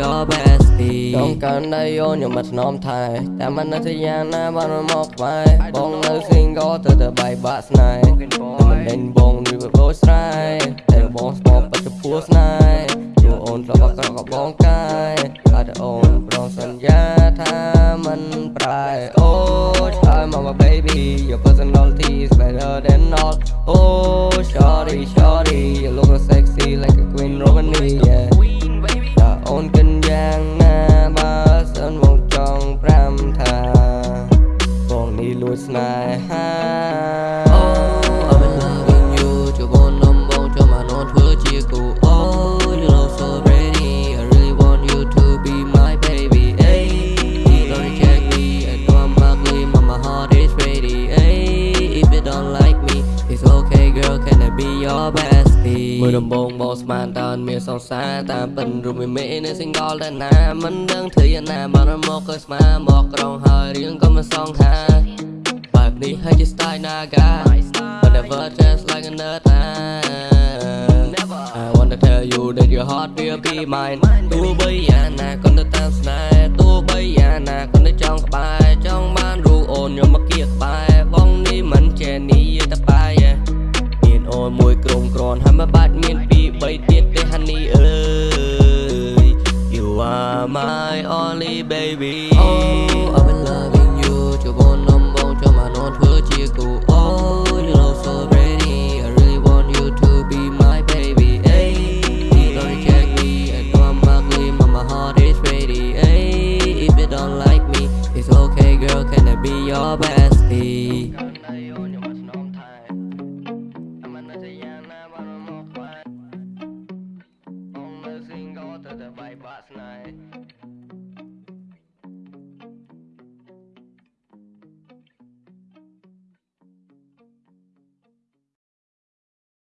your bestie ខ្ញុំកាន់ដៃអូនខ្ញុំមិនស្នំថែតែមិននៅទីយ៉ាងណាបានមកក្បែរបងនៅ single ទៅទៅបាយបាក់ស្នេហ៍មិនដេញបងដូចបោស្រ័យ បងស្មោបច្ចុប្បន្នស្នេហ៍ជួអូនធ្លាប់អក្រក់ក៏បងកាយហើយតែអូនប្រងសន្យាថាមិនប្រែអូឆ្លើយមក my baby your personality is better than all oh shorty shorty you look so sexy like a queen romani yeah តើអូនគិនយ៉ាងណាបើសិនមកចង់ប្រាំថាបងនេះលួចស្នេហា your bestie មើលដំបងបងស្មានតើមានសង្សារតាមពិនរូបមីមេនៅ single តែណាមិនដឹងធ្វើយ៉ាងណាបានមកគឺស្មានមកក្រុងហើយរៀងក៏មិនសងថាបែបនេះហើយជា style naga but never just like another I wanna tell you that your heart will be mine ទោះបីយ៉ាងណាក៏នៅតាមស្នេហ៍ទោះបីយ៉ាងណាក៏នៅចង់ក្បែរ មានអូនមួយក្រុមក្រនហើយមិនបាច់មានពីរបីទៀតទេ honey អើយ You are my only baby Oh I've been loving you ជបននំបងចូលមកនន់ធ្វើជាគូ Oh you look so ready I really want you to be my baby hey don't reject me I know I'm ugly but my heart is ready hey if you don't like me it's okay girl can I be your bestie night.